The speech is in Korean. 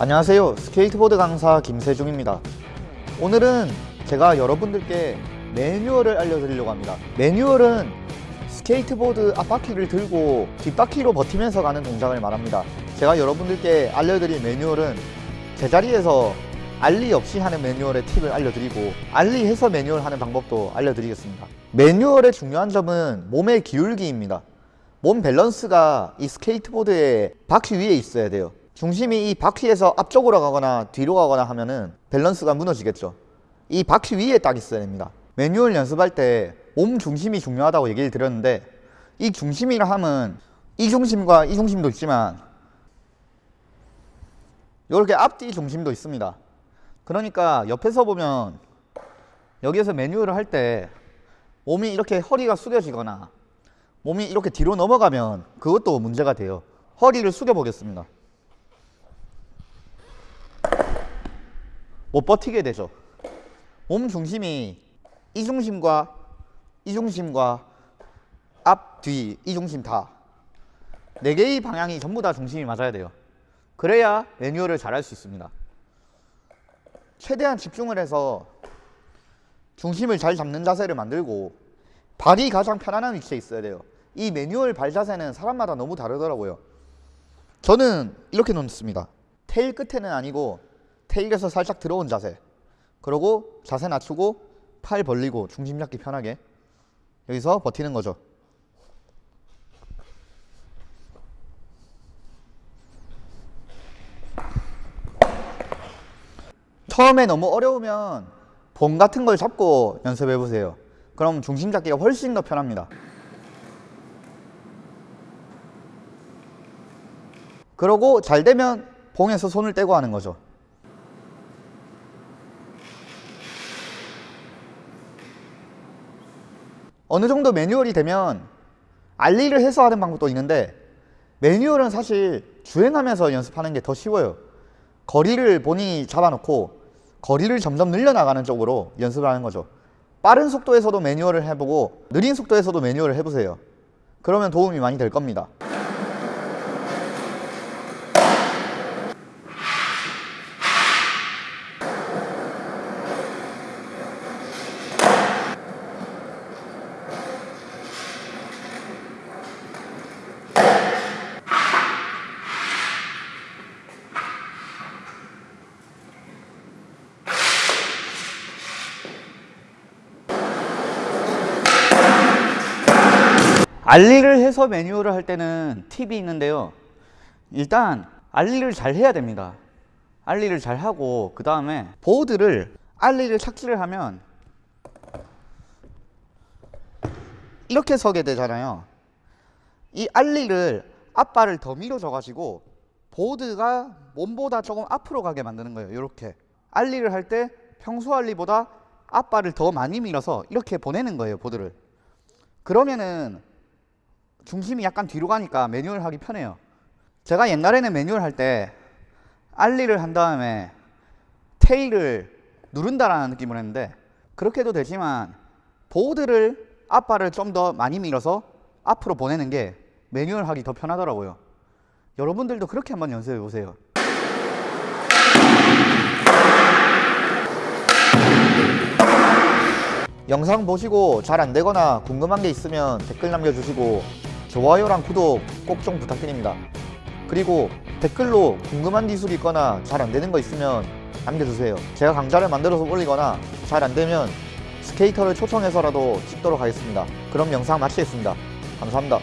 안녕하세요. 스케이트보드 강사 김세중입니다. 오늘은 제가 여러분들께 매뉴얼을 알려드리려고 합니다. 매뉴얼은 스케이트보드 앞바퀴를 들고 뒷바퀴로 버티면서 가는 동작을 말합니다. 제가 여러분들께 알려드릴 매뉴얼은 제자리에서 ollie 없이 하는 매뉴얼의 팁을 알려드리고 ollie해서 매뉴얼 하는 방법도 알려드리겠습니다. 매뉴얼의 중요한 점은 몸의 기울기입니다. 몸 밸런스가 이 스케이트보드의 바퀴 위에 있어야 돼요 중심이 이 바퀴에서 앞쪽으로 가거나 뒤로 가거나 하면은 밸런스가 무너지겠죠. 이 바퀴 위에 딱 있어야 됩니다. 매뉴얼 연습할 때 몸 중심이 중요하다고 얘기를 드렸는데 이 중심이라 함은 이 중심과 이 중심도 있지만 이렇게 앞뒤 중심도 있습니다. 그러니까 옆에서 보면 여기에서 매뉴얼을 할 때 몸이 이렇게 허리가 숙여지거나 몸이 이렇게 뒤로 넘어가면 그것도 문제가 돼요. 허리를 숙여 보겠습니다 못 버티게 되죠. 몸 중심이 이 중심과 이 중심과 앞, 뒤, 이 중심 다. 4개의 방향이 전부 다 중심이 맞아야 돼요. 그래야 매뉴얼을 잘 할 수 있습니다. 최대한 집중을 해서 중심을 잘 잡는 자세를 만들고 발이 가장 편안한 위치에 있어야 돼요. 이 매뉴얼 발 자세는 사람마다 너무 다르더라고요. 저는 이렇게 놓습니다. 테일 끝에는 아니고 테일에서 살짝 들어온 자세. 그러고 자세 낮추고 팔 벌리고 중심 잡기 편하게 여기서 버티는 거죠. 처음에 너무 어려우면 봉 같은 걸 잡고 연습해 보세요. 그럼 중심 잡기가 훨씬 더 편합니다. 그러고 잘 되면 봉에서 손을 떼고 하는 거죠 어느 정도 매뉴얼이 되면 알리를 해서 하는 방법도 있는데 매뉴얼은 사실 주행하면서 연습하는 게 더 쉬워요. 거리를 본인이 잡아놓고 거리를 점점 늘려나가는 쪽으로 연습을 하는 거죠. 빠른 속도에서도 매뉴얼을 해보고 느린 속도에서도 매뉴얼을 해보세요. 그러면 도움이 많이 될 겁니다 알리를 해서 매뉴얼을 할 때는 팁이 있는데요. 일단 알리를 잘 해야 됩니다. 알리를 잘 하고 그 다음에 보드를 알리를 착지를 하면 이렇게 서게 되잖아요. 이 알리를 앞발을 더 밀어줘 가지고 보드가 몸보다 조금 앞으로 가게 만드는 거예요. 이렇게. 알리를 할 때 평소 알리보다 앞발을 더 많이 밀어서 이렇게 보내는 거예요 보드를. 그러면은 중심이 약간 뒤로 가니까 매뉴얼 하기 편해요. 제가 옛날에는 매뉴얼 할 때 알리를 한 다음에 테일을 누른다라는 느낌을 했는데 그렇게 해도 되지만 보드를 앞발을 좀 더 많이 밀어서 앞으로 보내는 게 매뉴얼 하기 더 편하더라고요. 여러분들도 그렇게 한번 연습해 보세요. 영상 보시고 잘 안되거나 궁금한 게 있으면 댓글 남겨주시고 좋아요랑 구독 꼭 좀 부탁드립니다. 그리고 댓글로 궁금한 기술이 있거나 잘 안되는 거 있으면 남겨주세요. 제가 강좌를 만들어서 올리거나 잘 안되면 스케이터를 초청해서라도 찍도록 하겠습니다. 그럼 영상 마치겠습니다. 감사합니다